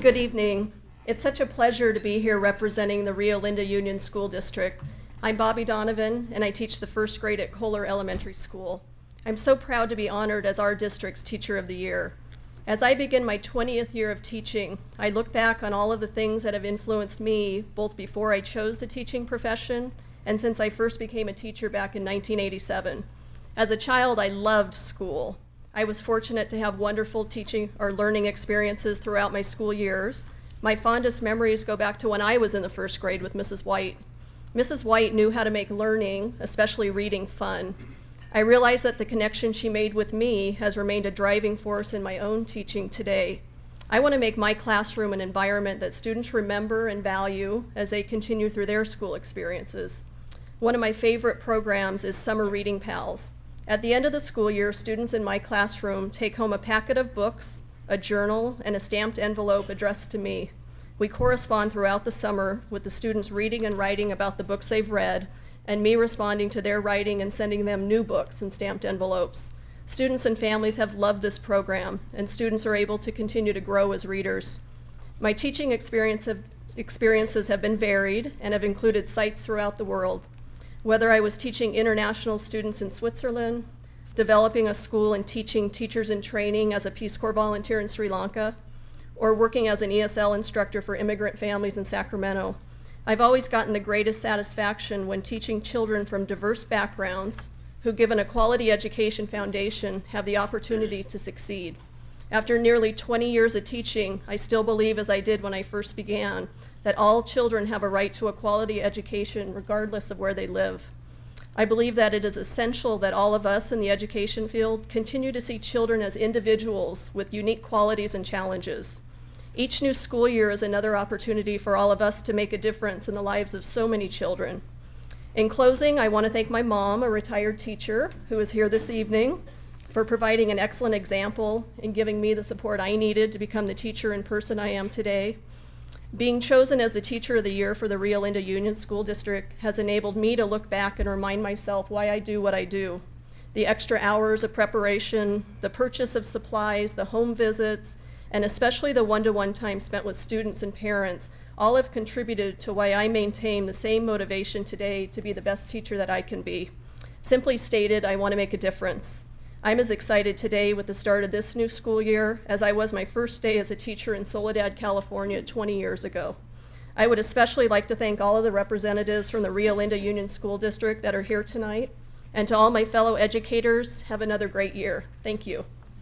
Good evening. It's such a pleasure to be here representing the Rio Linda Union School District. I'm Bobby Donovan, and I teach the first grade at Kohler Elementary School. I'm so proud to be honored as our district's Teacher of the Year. As I begin my 20th year of teaching, I look back on all of the things that have influenced me, both before I chose the teaching profession and since I first became a teacher back in 1987. As a child, I loved school. I was fortunate to have wonderful teaching or learning experiences throughout my school years. My fondest memories go back to when I was in the first grade with Mrs. White. Mrs. White knew how to make learning, especially reading, fun. I realize that the connection she made with me has remained a driving force in my own teaching today. I want to make my classroom an environment that students remember and value as they continue through their school experiences. One of my favorite programs is Summer Reading Pals. At the end of the school year, students in my classroom take home a packet of books, a journal, and a stamped envelope addressed to me. We correspond throughout the summer with the students reading and writing about the books they've read, and me responding to their writing and sending them new books in stamped envelopes. Students and families have loved this program, and students are able to continue to grow as readers. My teaching experience have, experiences have been varied and have included sites throughout the world whether I was teaching international students in Switzerland, developing a school and teaching teachers in training as a Peace Corps volunteer in Sri Lanka, or working as an ESL instructor for immigrant families in Sacramento. I've always gotten the greatest satisfaction when teaching children from diverse backgrounds who, given a quality education foundation, have the opportunity to succeed. After nearly 20 years of teaching, I still believe, as I did when I first began, that all children have a right to a quality education regardless of where they live. I believe that it is essential that all of us in the education field continue to see children as individuals with unique qualities and challenges. Each new school year is another opportunity for all of us to make a difference in the lives of so many children. In closing, I want to thank my mom, a retired teacher, who is here this evening, for providing an excellent example and giving me the support I needed to become the teacher and person I am today. Being chosen as the Teacher of the Year for the Rio Linda Union School District has enabled me to look back and remind myself why I do what I do. The extra hours of preparation, the purchase of supplies, the home visits, and especially the one-to-one -one time spent with students and parents all have contributed to why I maintain the same motivation today to be the best teacher that I can be. Simply stated, I want to make a difference. I'm as excited today with the start of this new school year as I was my first day as a teacher in Soledad, California 20 years ago. I would especially like to thank all of the representatives from the Rio Linda Union School District that are here tonight. And to all my fellow educators, have another great year. Thank you.